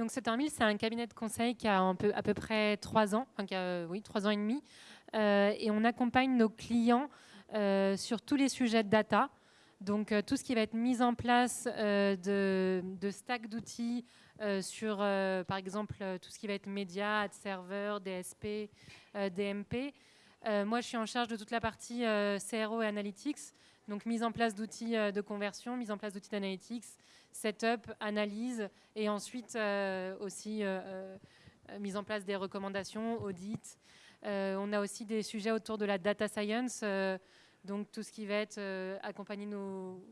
Donc Suttermill, c'est un cabinet de conseil qui a un peu, à peu près trois ans, enfin, qui a, oui, trois ans et demi, euh, et on accompagne nos clients euh, sur tous les sujets de data. Donc tout ce qui va être mis en place de, de stack d'outils sur, par exemple, tout ce qui va être média, ad server, DSP, DMP. moi, je suis en charge de toute la partie CRO et analytics. Donc mise en place d'outils euh, de conversion, mise en place d'outils d'analytics, setup, analyse et ensuite euh, aussi euh, mise en place des recommandations, audit. on a aussi des sujets autour de la data science, donc tout ce qui va être accompagner nos,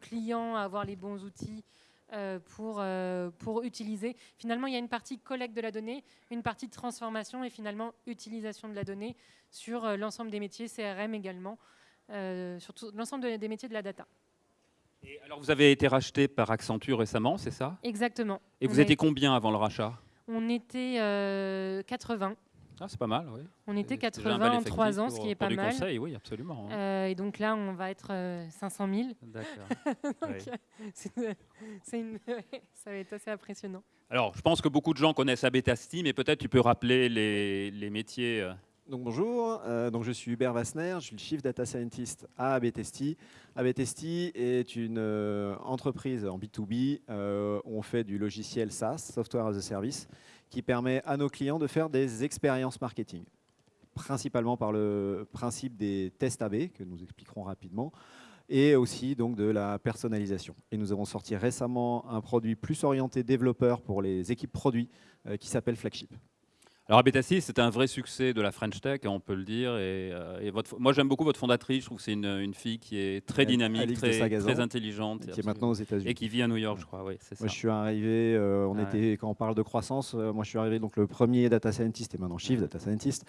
clients à avoir les bons outils pour, pour utiliser. Finalement, il y a une partie collecte de la donnée, une partie transformation et finalement utilisation de la donnée sur l'ensemble des métiers, CRM également. Euh, sur l'ensemble des métiers de la data. Et alors vous avez été racheté par Accenture récemment, c'est ça? Exactement. Et vous étiez combien avant le rachat? On était 80. Euh, ah, c'est pas mal, oui. On était 80 en 3 ans, ce qui est pas mal. Conseil, oui, absolument. Hein. Euh, et donc là, on va être 500 000. D'accord. ça va être assez impressionnant. Alors, je pense que beaucoup de gens connaissent Abetasti, mais peut-être tu peux rappeler les, les métiers bonjour, euh, je suis Hubert Vassner, je suis le Chief Data Scientist à Abetesti. Abetesti est une euh, entreprise en B2B euh, où on fait du logiciel SaaS, Software as a Service, qui permet à nos clients de faire des expériences marketing, principalement par le principe des tests AB, que nous expliquerons rapidement, et aussi donc de la personnalisation. Et nous avons sorti récemment un produit plus orienté développeur pour les équipes produits qui s'appelle Flagship. Alors Abétassi, c'est un vrai succès de la French Tech, on peut le dire. Et, euh, votre, moi, j'aime beaucoup votre fondatrice. Je trouve que c'est une, fille qui est très dynamique, très, très, intelligente. Qui est maintenant aux États-Unis. Et qui vit à New York, je crois. Oui, moi, je suis arrivé, euh, on était, quand on parle de croissance, euh, moi, je suis arrivé donc le premier data scientist et maintenant chief data scientist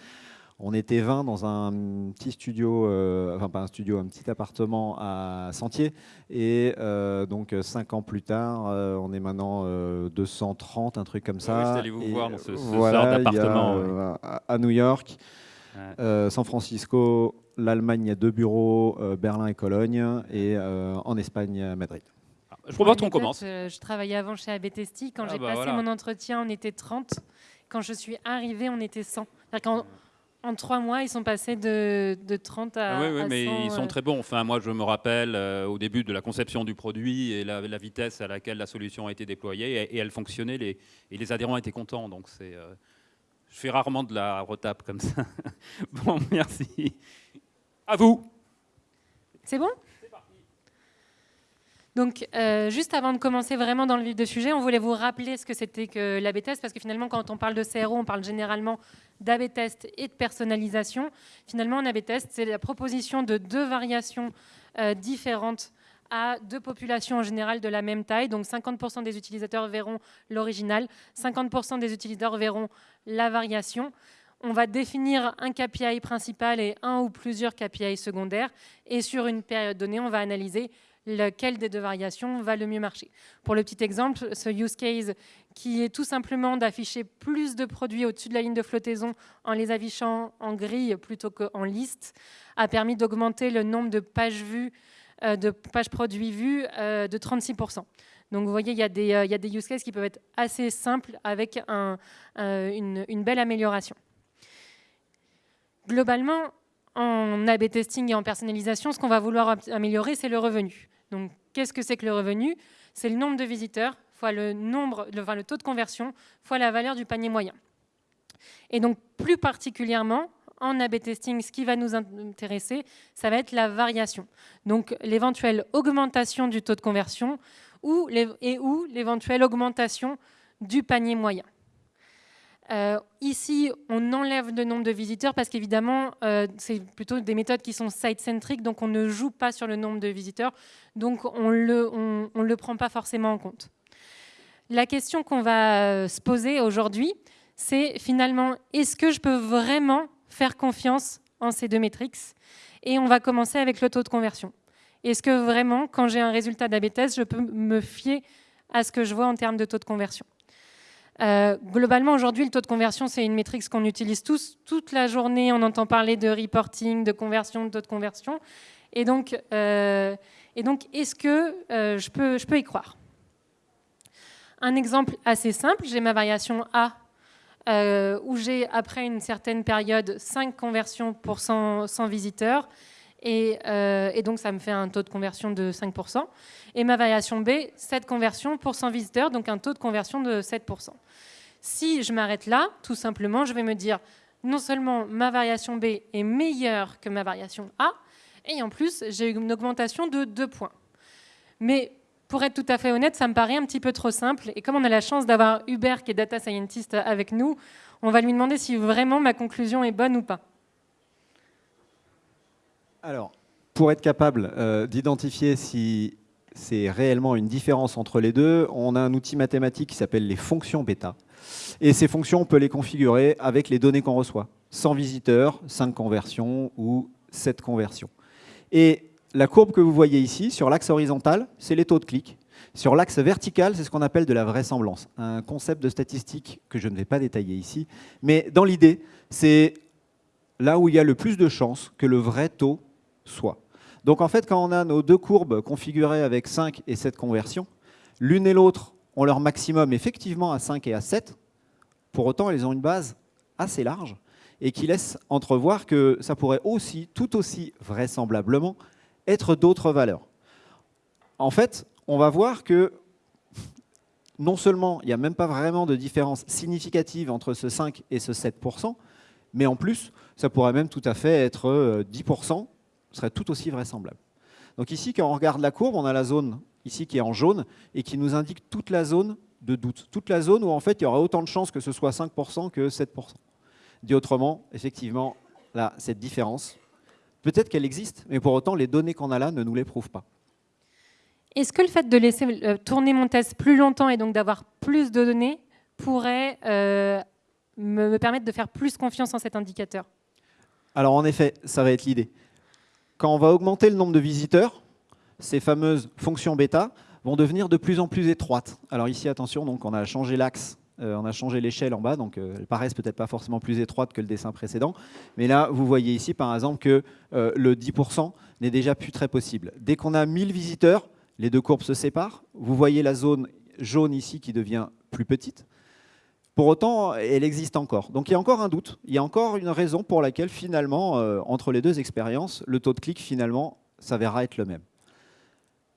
on était 20 dans un petit studio, euh, enfin pas un studio, un petit appartement à Sentier. Et euh, donc 5 ans plus tard, euh, on est maintenant 230, un truc comme ça. allé vous voir dans ce, voilà, d'appartement. À New York, San Francisco, l'Allemagne, il y a deux bureaux, Berlin et Cologne, et en Espagne, Madrid. Ah, je propose qu'on commence. je travaillais avant chez Abetesti. Quand ah j'ai bah passé mon entretien, on était 30. Quand je suis arrivée, on était 100. Quand en trois mois, ils sont passés de, 30 à. Oui, oui mais ils sont euh. très bons. Enfin, moi, je me rappelle euh, au début de la conception du produit et la, vitesse à laquelle la solution a été déployée et, elle fonctionnait. Les, et les adhérents étaient contents. Donc, c'est. Euh, je fais rarement de la retape comme ça. bon, merci. À vous. C'est bon? Donc, euh, juste avant de commencer vraiment dans le vif du sujet, on voulait vous rappeler ce que c'était que l'AB test, parce que finalement, quand on parle de CRO, on parle généralement d'AB test et de personnalisation. Finalement, un AB test, c'est la proposition de deux variations euh, différentes à deux populations en général de la même taille. Donc 50% des utilisateurs verront l'original, 50% des utilisateurs verront la variation. On va définir un KPI principal et un ou plusieurs KPI secondaires. Et sur une période donnée, on va analyser lequel des deux variations va le mieux marcher. Pour le petit exemple, ce use case qui est tout simplement d'afficher plus de produits au-dessus de la ligne de flottaison en les affichant en grille plutôt qu'en liste, a permis d'augmenter le nombre de pages vues, euh, de pages produits vues euh, de 36%. Donc vous voyez, il y, a des, euh, il y, a des, use cases qui peuvent être assez simples avec un, une, une belle amélioration. Globalement, en A-B testing et en personnalisation, ce qu'on va vouloir améliorer, c'est le revenu. Donc, qu'est-ce que c'est que le revenu? C'est le nombre de visiteurs fois le, taux de conversion fois la valeur du panier moyen. Et donc, plus particulièrement, en A-B testing, ce qui va nous intéresser, ça va être la variation. Donc, l'éventuelle augmentation du taux de conversion et ou l'éventuelle augmentation du panier moyen. Euh, ici, on enlève le nombre de visiteurs parce qu'évidemment, euh, c'est plutôt des méthodes qui sont site-centriques, donc on ne joue pas sur le nombre de visiteurs, donc on ne le, prend pas forcément en compte. La question qu'on va euh, se poser aujourd'hui, c'est finalement, est-ce que je peux vraiment faire confiance en ces deux métriques? Et on va commencer avec le taux de conversion. Est-ce que vraiment, quand j'ai un résultat d'AB je peux me fier à ce que je vois en termes de taux de conversion? Euh, globalement, aujourd'hui, le taux de conversion, c'est une métrique qu'on utilise tous. Toute la journée, on entend parler de reporting, de conversion, de taux de conversion. Et donc, euh, est-ce que euh, je, peux, je peux y croire? Un exemple assez simple, j'ai ma variation A, où j'ai, après une certaine période, 5 conversions pour 100, visiteurs, euh, et, donc ça me fait un taux de conversion de 5%. Et ma variation B, 7 conversions pour 100 visiteurs, donc un taux de conversion de 7%. Si je m'arrête là, tout simplement, je vais me dire, non seulement ma variation B est meilleure que ma variation A, et en plus, j'ai une augmentation de 2 points. Mais pour être tout à fait honnête, ça me paraît un petit peu trop simple. Et comme on a la chance d'avoir Hubert qui est data scientist avec nous, on va lui demander si vraiment ma conclusion est bonne ou pas. Alors, pour être capable euh, d'identifier si c'est réellement une différence entre les deux, on a un outil mathématique qui s'appelle les fonctions bêta. Et ces fonctions, on peut les configurer avec les données qu'on reçoit. 100 visiteurs, 5 conversions ou 7 conversions. Et la courbe que vous voyez ici, sur l'axe horizontal, c'est les taux de clic. Sur l'axe vertical, c'est ce qu'on appelle de la vraisemblance, un concept de statistique que je ne vais pas détailler ici. Mais dans l'idée, c'est là où il y a le plus de chances que le vrai taux soit. Donc en fait, quand on a nos deux courbes configurées avec 5 et 7 conversions, l'une et l'autre ont leur maximum effectivement à 5 et à 7. Pour autant, elles ont une base assez large et qui laisse entrevoir que ça pourrait aussi, tout aussi vraisemblablement, être d'autres valeurs. En fait, on va voir que non seulement il n'y a même pas vraiment de différence significative entre ce 5 et ce 7%, mais en plus, ça pourrait même tout à fait être 10%, euh, serait tout aussi vraisemblable. Donc ici, quand on regarde la courbe, on a la zone ici qui est en jaune et qui nous indique toute la zone de doute, toute la zone où en fait il y aura autant de chances que ce soit 5% que 7%. Dit autrement, effectivement, là, cette différence, peut-être qu'elle existe, mais pour autant, les données qu'on a là ne nous les prouvent pas. Est-ce que le fait de laisser euh, tourner mon test plus longtemps et donc d'avoir plus de données pourrait euh, me permettre de faire plus confiance en cet indicateur? Alors en effet, ça va être l'idée. Quand on va augmenter le nombre de visiteurs, ces fameuses fonctions bêta vont devenir de plus en plus étroites. Alors ici, attention, donc on a changé l'axe euh, on a changé l'échelle en bas, donc euh, elles paraissent peut-être pas forcément plus étroites que le dessin précédent. Mais là, vous voyez ici, par exemple, que euh, le 10% n'est déjà plus très possible. Dès qu'on a 1000 visiteurs, les deux courbes se séparent. Vous voyez la zone jaune ici qui devient plus petite. Pour autant, elle existe encore. Donc il y a encore un doute. Il y a encore une raison pour laquelle, finalement, entre les deux expériences, le taux de clic, finalement, s'avérera être le même.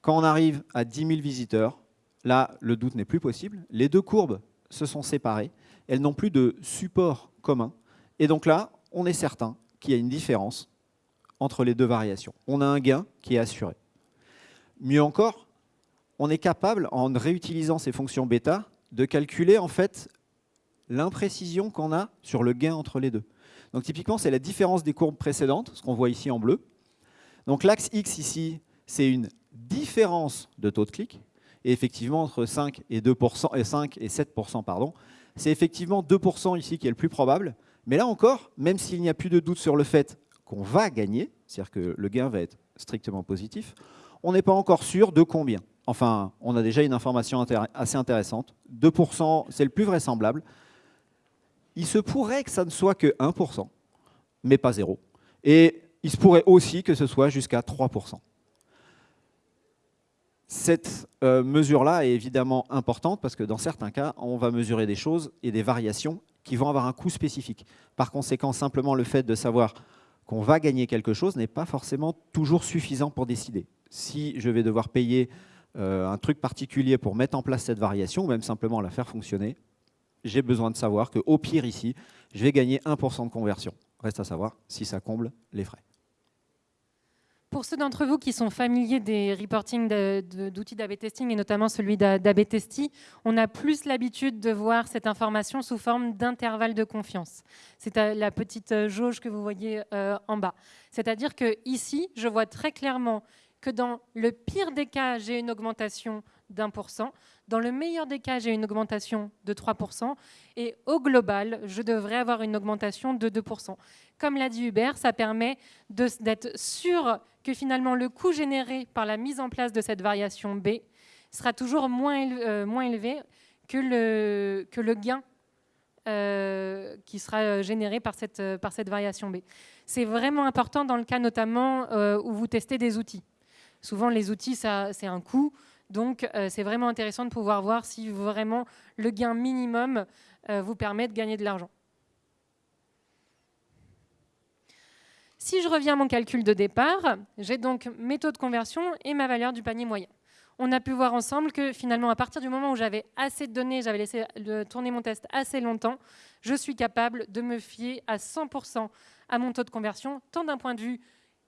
Quand on arrive à 10 000 visiteurs, là, le doute n'est plus possible. Les deux courbes se sont séparées, elles n'ont plus de support commun. Et donc là, on est certain qu'il y a une différence entre les deux variations. On a un gain qui est assuré. Mieux encore, on est capable, en réutilisant ces fonctions bêta, de calculer en fait l'imprécision qu'on a sur le gain entre les deux. Donc typiquement, c'est la différence des courbes précédentes, ce qu'on voit ici en bleu. Donc l'axe X ici, c'est une différence de taux de clic. Et effectivement, entre 5 et, 2%, et 5 et 7%, pardon, c'est effectivement 2% ici qui est le plus probable. Mais là encore, même s'il n'y a plus de doute sur le fait qu'on va gagner, c'est-à-dire que le gain va être strictement positif, on n'est pas encore sûr de combien. Enfin, on a déjà une information assez intéressante. 2%, c'est le plus vraisemblable. Il se pourrait que ça ne soit que 1%, mais pas 0. Et il se pourrait aussi que ce soit jusqu'à 3%. Cette euh, mesure-là est évidemment importante parce que dans certains cas, on va mesurer des choses et des variations qui vont avoir un coût spécifique. Par conséquent, simplement le fait de savoir qu'on va gagner quelque chose n'est pas forcément toujours suffisant pour décider. Si je vais devoir payer euh, un truc particulier pour mettre en place cette variation, ou même simplement la faire fonctionner, j'ai besoin de savoir qu'au pire ici, je vais gagner 1% de conversion. Reste à savoir si ça comble les frais. Pour ceux d'entre vous qui sont familiers des reportings d'outils d'AB testing et notamment celui d'AB Testi, on a plus l'habitude de voir cette information sous forme d'intervalle de confiance. C'est la petite euh, jauge que vous voyez euh, en bas. C'est-à-dire que ici, je vois très clairement que dans le pire des cas, j'ai une augmentation d'un pour cent. Dans le meilleur des cas, j'ai une augmentation de 3%. Et au global, je devrais avoir une augmentation de 2%. Comme l'a dit Hubert, ça permet d'être sûr que finalement le coût généré par la mise en place de cette variation B sera toujours moins, euh, moins élevé que le, que le gain euh, qui sera généré par cette, par cette variation B. C'est vraiment important dans le cas notamment euh, où vous testez des outils. Souvent, les outils, c'est un coût. Donc, euh, c'est vraiment intéressant de pouvoir voir si vraiment le gain minimum euh, vous permet de gagner de l'argent. Si je reviens à mon calcul de départ, j'ai donc mes taux de conversion et ma valeur du panier moyen. On a pu voir ensemble que finalement, à partir du moment où j'avais assez de données, j'avais laissé tourner mon test assez longtemps, je suis capable de me fier à 100% à mon taux de conversion, tant d'un point de vue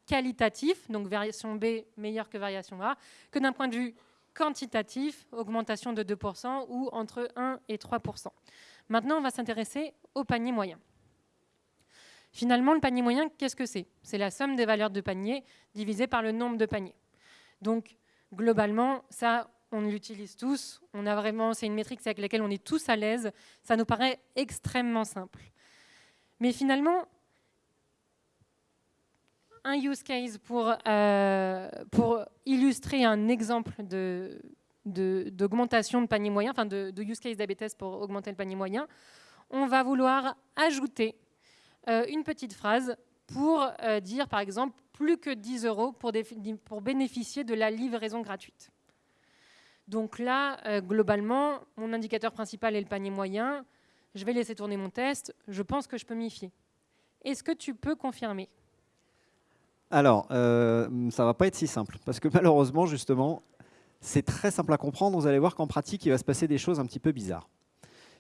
qualitatif, donc variation B meilleure que variation A, que d'un point de vue quantitatif, augmentation de 2% ou entre 1 et 3%. Maintenant, on va s'intéresser au panier moyen. Finalement, le panier moyen, qu'est-ce que c'est? C'est la somme des valeurs de panier divisée par le nombre de paniers. Donc, globalement, ça, on l'utilise tous. On a vraiment, c'est une métrique avec laquelle on est tous à l'aise. Ça nous paraît extrêmement simple. Mais finalement, un use case pour, euh, pour illustrer un exemple de, d'augmentation de, panier moyen, enfin de, use case d'ABTS pour augmenter le panier moyen, on va vouloir ajouter euh, une petite phrase pour euh, dire, par exemple, plus que 10 euros pour bénéficier de la livraison gratuite. Donc là, globalement, mon indicateur principal est le panier moyen. Je vais laisser tourner mon test. Je pense que je peux m'y fier. Est-ce que tu peux confirmer? Alors, euh, ça ne va pas être si simple, parce que malheureusement, justement, c'est très simple à comprendre. Vous allez voir qu'en pratique, il va se passer des choses un petit peu bizarres.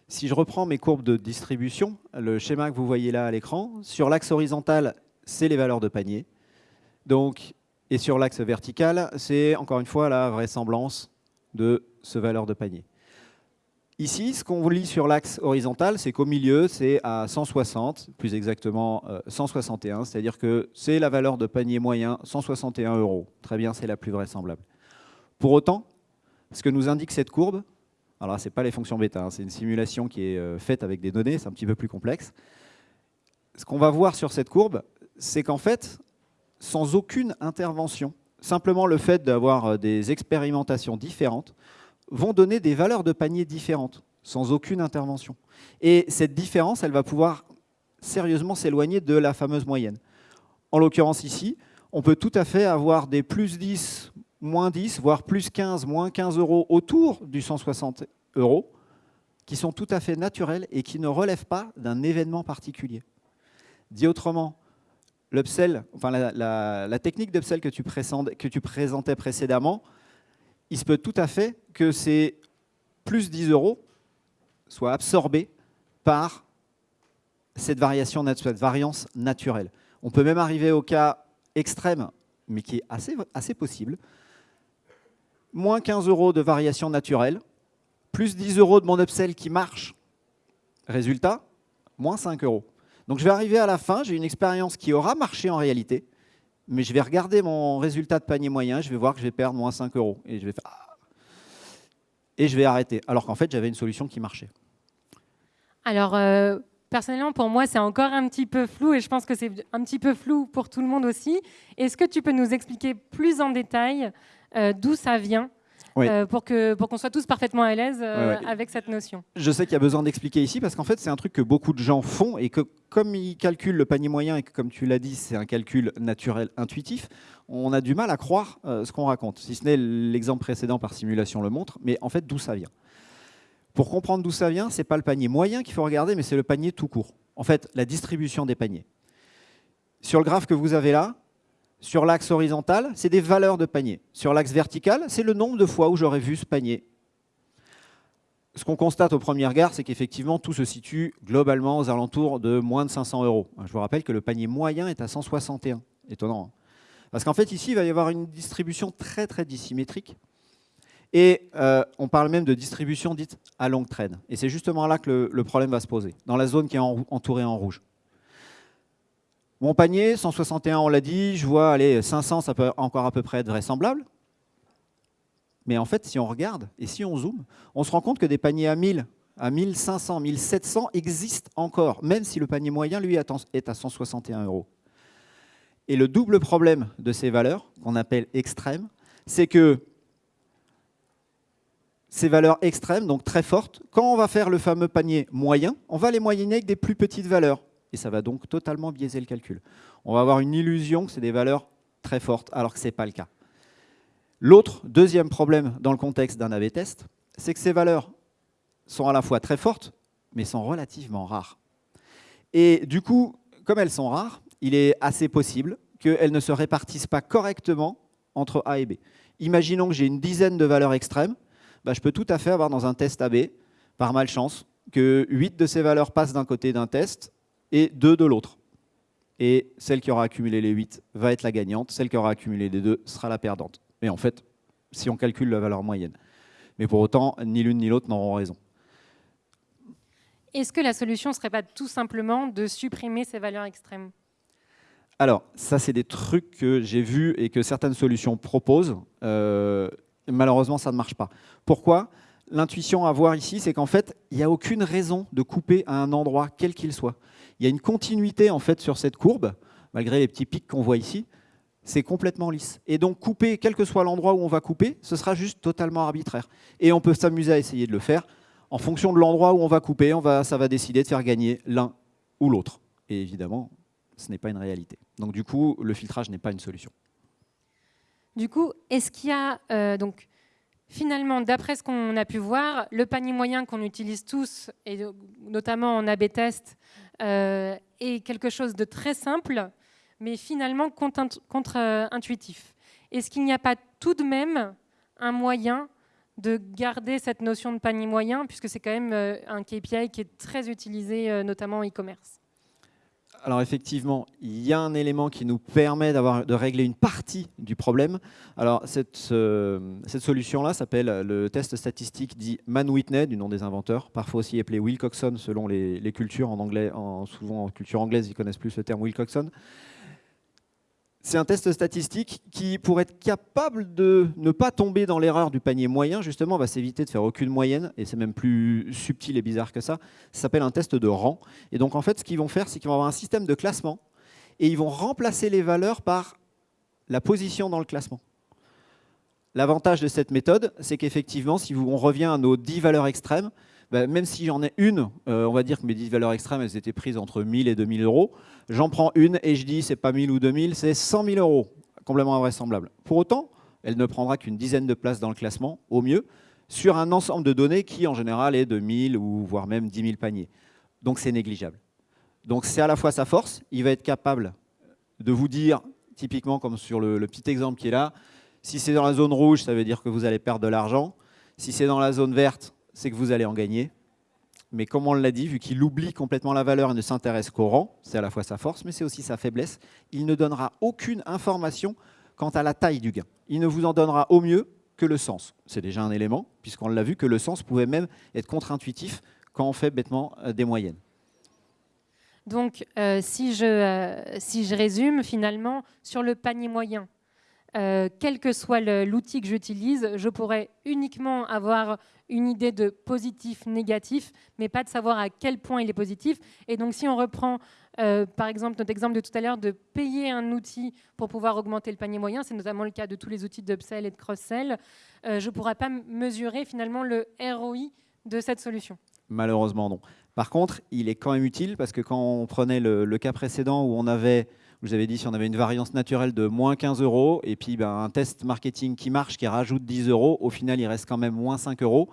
Si je reprends mes courbes de distribution, le schéma que vous voyez là à l'écran, sur l'axe horizontal, c'est les valeurs de panier. Donc, et sur l'axe vertical, c'est encore une fois la vraisemblance de ce valeur de panier. Ici, ce qu'on lit sur l'axe horizontal, c'est qu'au milieu, c'est à 160, plus exactement 161, euh, c'est-à-dire que c'est la valeur de panier moyen, 161 euros. Très bien, c'est la plus vraisemblable. Pour autant, ce que nous indique cette courbe, alors ce n'est pas les fonctions bêta, hein, c'est une simulation qui est euh, faite avec des données, c'est un petit peu plus complexe. Ce qu'on va voir sur cette courbe, c'est qu'en fait, sans aucune intervention, simplement le fait d'avoir euh, des expérimentations différentes, vont donner des valeurs de panier différentes, sans aucune intervention. Et cette différence, elle va pouvoir sérieusement s'éloigner de la fameuse moyenne. En l'occurrence ici, on peut tout à fait avoir des plus 10, moins 10, voire plus 15, moins 15 euros autour du 160 euros, qui sont tout à fait naturels et qui ne relèvent pas d'un événement particulier. Dit autrement, enfin la, technique d'upsell que tu présentais précédemment, il se peut tout à fait que ces plus 10 euros soient absorbés par cette, variation, variance naturelle. On peut même arriver au cas extrême, mais qui est assez, assez possible. Moins 15 euros de variation naturelle, plus 10 euros de mon upsell qui marche. Résultat, moins 5 euros. Donc je vais arriver à la fin, j'ai une expérience qui aura marché en réalité, mais je vais regarder mon résultat de panier moyen, je vais voir que je vais perdre moins 5 euros. Et je vais, ah. et je vais arrêter. Alors qu'en fait, j'avais une solution qui marchait. Alors, euh, personnellement, pour moi, c'est encore un petit peu flou et je pense que c'est un petit peu flou pour tout le monde aussi. Est-ce que tu peux nous expliquer plus en détail euh, d'où ça vient euh, pour qu'on pour soit tous parfaitement à l'aise euh, avec cette notion. Je sais qu'il y a besoin d'expliquer ici parce qu'en fait, c'est un truc que beaucoup de gens font et que comme ils calculent le panier moyen et que, comme tu l'as dit, c'est un calcul naturel intuitif, on a du mal à croire euh, ce qu'on raconte, si ce n'est l'exemple précédent par simulation le montre, mais en fait, d'où ça vient? Pour comprendre d'où ça vient, ce n'est pas le panier moyen qu'il faut regarder, mais c'est le panier tout court. En fait, la distribution des paniers. Sur le graphe que vous avez là, sur l'axe horizontal, c'est des valeurs de panier. Sur l'axe vertical, c'est le nombre de fois où j'aurais vu ce panier. Ce qu'on constate au premier regard, c'est qu'effectivement, tout se situe globalement aux alentours de moins de 500 euros. Je vous rappelle que le panier moyen est à 161. Étonnant. Hein. Parce qu'en fait, ici, il va y avoir une distribution très, très dissymétrique. Et euh, on parle même de distribution dite à longue traîne. Et c'est justement là que le, problème va se poser, dans la zone qui est entourée en rouge. Mon panier, 161, on l'a dit, je vois, allez, 500, ça peut encore à peu près être vraisemblable. Mais en fait, si on regarde et si on zoome, on se rend compte que des paniers à 1000, à 1500, 1700 existent encore, même si le panier moyen, lui, est à 161 euros. Et le double problème de ces valeurs, qu'on appelle extrêmes, c'est que ces valeurs extrêmes, donc très fortes, quand on va faire le fameux panier moyen, on va les moyenner avec des plus petites valeurs et ça va donc totalement biaiser le calcul. On va avoir une illusion que c'est des valeurs très fortes, alors que ce n'est pas le cas. L'autre, deuxième problème dans le contexte d'un A-B test, c'est que ces valeurs sont à la fois très fortes, mais sont relativement rares. Et du coup, comme elles sont rares, il est assez possible qu'elles ne se répartissent pas correctement entre A et B. Imaginons que j'ai une dizaine de valeurs extrêmes, bah, je peux tout à fait avoir dans un test AB, par malchance, que 8 de ces valeurs passent d'un côté d'un test et 2 de l'autre. Et celle qui aura accumulé les 8 va être la gagnante, celle qui aura accumulé les 2 sera la perdante. Mais en fait, si on calcule la valeur moyenne. Mais pour autant, ni l'une ni l'autre n'auront raison. Est-ce que la solution ne serait pas tout simplement de supprimer ces valeurs extrêmes? Alors, ça, c'est des trucs que j'ai vus et que certaines solutions proposent. Euh, malheureusement, ça ne marche pas. Pourquoi? L'intuition à voir ici, c'est qu'en fait, il n'y a aucune raison de couper à un endroit, quel qu'il soit. Il y a une continuité en fait sur cette courbe, malgré les petits pics qu'on voit ici. C'est complètement lisse. Et donc, couper, quel que soit l'endroit où on va couper, ce sera juste totalement arbitraire. Et on peut s'amuser à essayer de le faire en fonction de l'endroit où on va couper, ça va décider de faire gagner l'un ou l'autre. Et évidemment, ce n'est pas une réalité. Donc du coup, le filtrage n'est pas une solution. Du coup, est-ce qu'il y a... Euh, donc, finalement, d'après ce qu'on a pu voir, le panier moyen qu'on utilise tous, et notamment en A-B test, euh, est quelque chose de très simple, mais finalement contre-intuitif. Est-ce qu'il n'y a pas tout de même un moyen de garder cette notion de panier moyen, puisque c'est quand même euh, un KPI qui est très utilisé, euh, notamment en e-commerce? Alors effectivement, il y a un élément qui nous permet de régler une partie du problème. Alors cette, solution-là s'appelle le test statistique dit Man-Whitney, du nom des inventeurs, parfois aussi appelé Wilcoxon selon les, cultures en anglais, en, souvent en culture anglaise, ils connaissent plus le terme Wilcoxon. C'est un test statistique qui, pour être capable de ne pas tomber dans l'erreur du panier moyen, justement, va s'éviter de faire aucune moyenne, et c'est même plus subtil et bizarre que ça. Ça s'appelle un test de rang. Et donc, en fait, ce qu'ils vont faire, c'est qu'ils vont avoir un système de classement, et ils vont remplacer les valeurs par la position dans le classement. L'avantage de cette méthode, c'est qu'effectivement, si on revient à nos 10 valeurs extrêmes, bah, même si j'en ai une, euh, on va dire que mes 10 valeurs extrêmes, elles étaient prises entre 1000 et 2000 euros, j'en prends une et je dis c'est pas 1000 ou 2000, c'est 100 000 euros, complètement invraisemblable. Pour autant, elle ne prendra qu'une dizaine de places dans le classement, au mieux, sur un ensemble de données qui, en général, est de 1000 ou voire même 10 000 paniers. Donc c'est négligeable. Donc c'est à la fois sa force, il va être capable de vous dire, typiquement comme sur le petit exemple qui est là, si c'est dans la zone rouge, ça veut dire que vous allez perdre de l'argent. Si c'est dans la zone verte, c'est que vous allez en gagner. Mais comme on l'a dit, vu qu'il oublie complètement la valeur et ne s'intéresse qu'au rang, c'est à la fois sa force, mais c'est aussi sa faiblesse, il ne donnera aucune information quant à la taille du gain. Il ne vous en donnera au mieux que le sens. C'est déjà un élément, puisqu'on l'a vu que le sens pouvait même être contre-intuitif quand on fait bêtement euh, des moyennes. Donc, euh, si, je, euh, si je résume, finalement, sur le panier moyen, euh, quel que soit l'outil que j'utilise, je pourrais uniquement avoir une idée de positif, négatif, mais pas de savoir à quel point il est positif. Et donc si on reprend euh, par exemple notre exemple de tout à l'heure de payer un outil pour pouvoir augmenter le panier moyen, c'est notamment le cas de tous les outils d'upsell et de cross-sell, euh, je ne pourrais pas mesurer finalement le ROI de cette solution. Malheureusement non. Par contre, il est quand même utile parce que quand on prenait le cas précédent où on avait vous avez dit si on avait une variance naturelle de moins 15 euros et puis ben, un test marketing qui marche, qui rajoute 10 euros, au final, il reste quand même moins 5 euros.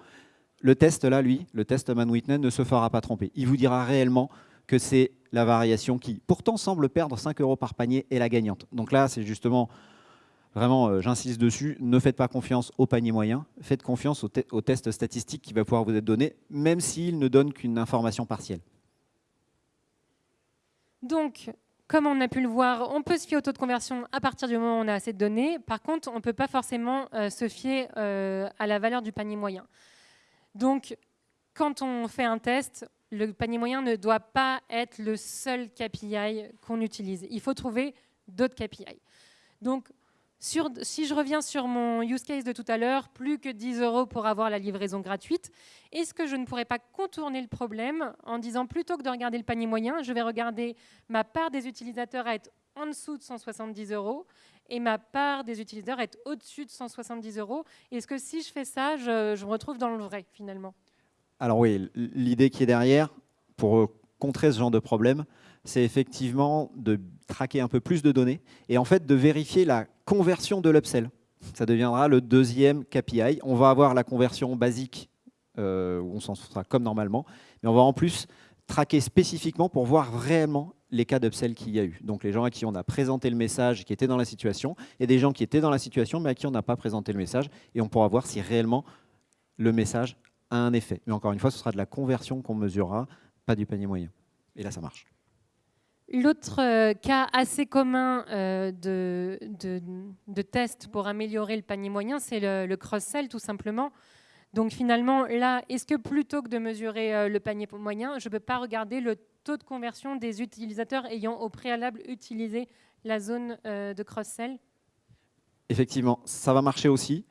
Le test là, lui, le test Man Whitney ne se fera pas tromper. Il vous dira réellement que c'est la variation qui, pourtant, semble perdre 5 euros par panier et la gagnante. Donc là, c'est justement, vraiment, euh, j'insiste dessus, ne faites pas confiance au panier moyen, faites confiance au, au test statistique qui va pouvoir vous être donné, même s'il ne donne qu'une information partielle. Donc, comme on a pu le voir, on peut se fier au taux de conversion à partir du moment où on a assez de données. Par contre, on ne peut pas forcément euh, se fier euh, à la valeur du panier moyen. Donc, quand on fait un test, le panier moyen ne doit pas être le seul KPI qu'on utilise. Il faut trouver d'autres KPI. Si je reviens sur mon use case de tout à l'heure, plus que 10 euros pour avoir la livraison gratuite, est-ce que je ne pourrais pas contourner le problème en disant plutôt que de regarder le panier moyen, je vais regarder ma part des utilisateurs à être en dessous de 170 euros et ma part des utilisateurs être au-dessus de 170 euros? Est-ce que si je fais ça, je me retrouve dans le vrai finalement? Alors oui, l'idée qui est derrière, pour contrer ce genre de problème, c'est effectivement de traquer un peu plus de données et en fait de vérifier la conversion de l'upsell. Ça deviendra le deuxième KPI. On va avoir la conversion basique, euh, où on s'en sera comme normalement, mais on va en plus traquer spécifiquement pour voir réellement les cas d'upsell qu'il y a eu. Donc les gens à qui on a présenté le message, qui étaient dans la situation, et des gens qui étaient dans la situation, mais à qui on n'a pas présenté le message, et on pourra voir si réellement le message a un effet. Mais encore une fois, ce sera de la conversion qu'on mesurera, pas du panier moyen. Et là, ça marche. L'autre euh, cas assez commun euh, de, test pour améliorer le panier moyen, c'est le, cross-sell tout simplement. Donc finalement, là, est-ce que plutôt que de mesurer euh, le panier moyen, je ne peux pas regarder le taux de conversion des utilisateurs ayant au préalable utilisé la zone de cross-sell? Effectivement, ça va marcher aussi.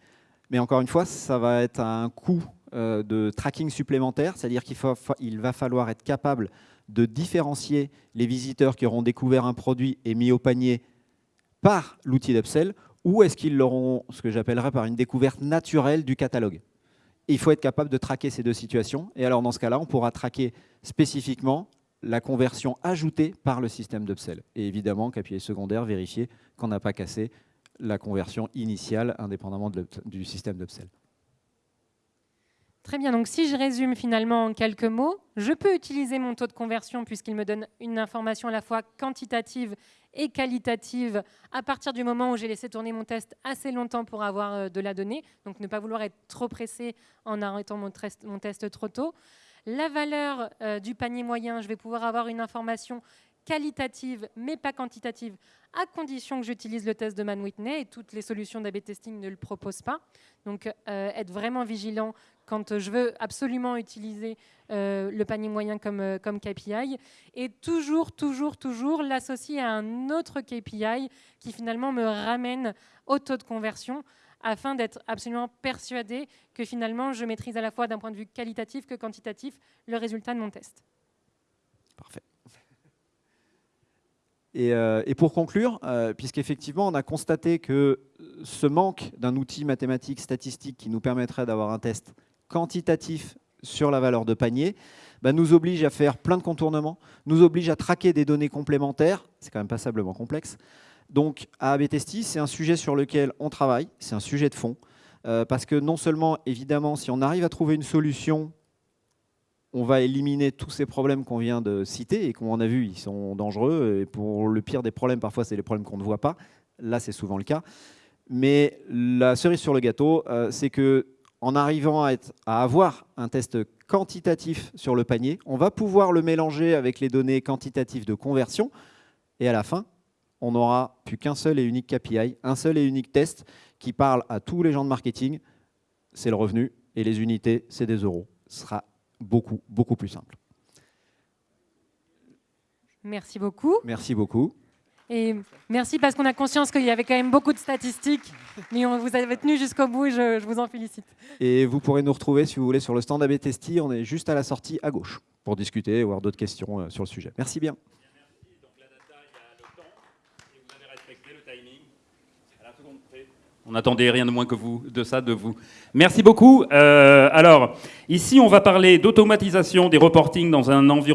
Mais encore une fois, ça va être un coût de tracking supplémentaire, c'est-à-dire qu'il va falloir être capable de différencier les visiteurs qui auront découvert un produit et mis au panier par l'outil d'upsell ou est-ce qu'ils l'auront, ce que j'appellerais par une découverte naturelle du catalogue Il faut être capable de traquer ces deux situations. Et alors, dans ce cas-là, on pourra traquer spécifiquement la conversion ajoutée par le système d'upsell. Et évidemment, KPI secondaire, vérifier qu'on n'a pas cassé la conversion initiale indépendamment du système d'upsell. Très bien, donc si je résume finalement en quelques mots, je peux utiliser mon taux de conversion puisqu'il me donne une information à la fois quantitative et qualitative à partir du moment où j'ai laissé tourner mon test assez longtemps pour avoir euh, de la donnée, donc ne pas vouloir être trop pressé en arrêtant mon test, trop tôt. La valeur euh, du panier moyen, je vais pouvoir avoir une information qualitative mais pas quantitative à condition que j'utilise le test de Man-Whitney et toutes les solutions d'A-B testing ne le proposent pas. Donc euh, être vraiment vigilant quand je veux absolument utiliser euh, le panier moyen comme, euh, comme KPI et toujours, toujours, toujours l'associer à un autre KPI qui finalement me ramène au taux de conversion afin d'être absolument persuadé que finalement je maîtrise à la fois d'un point de vue qualitatif que quantitatif le résultat de mon test. Parfait. Euh, et, pour conclure, euh, puisqu'effectivement on a constaté que ce manque d'un outil mathématique statistique qui nous permettrait d'avoir un test quantitatif sur la valeur de panier, bah, nous oblige à faire plein de contournements, nous oblige à traquer des données complémentaires, c'est quand même passablement complexe. Donc à ABTST, c'est un sujet sur lequel on travaille, c'est un sujet de fond, euh, parce que non seulement, évidemment, si on arrive à trouver une solution on va éliminer tous ces problèmes qu'on vient de citer et qu'on a vu, ils sont dangereux. Et pour le pire des problèmes, parfois, c'est les problèmes qu'on ne voit pas. Là, c'est souvent le cas. Mais la cerise sur le gâteau, euh, c'est que en arrivant à, à, avoir un test quantitatif sur le panier, on va pouvoir le mélanger avec les données quantitatives de conversion. Et à la fin, on n'aura plus qu'un seul et unique KPI, un seul et unique test qui parle à tous les gens de marketing. C'est le revenu et les unités, c'est des euros. Ce sera beaucoup, beaucoup plus simple. Merci beaucoup. Merci beaucoup. Et merci parce qu'on a conscience qu'il y avait quand même beaucoup de statistiques, mais on vous avez tenu jusqu'au bout et je, vous en félicite. Et vous pourrez nous retrouver, si vous voulez, sur le stand ABTST. On est juste à la sortie à gauche pour discuter ou avoir d'autres questions euh, sur le sujet. Merci bien. On n'attendait rien de moins que vous, de ça de vous. Merci beaucoup. Euh, alors, ici, on va parler d'automatisation des reportings dans un environnement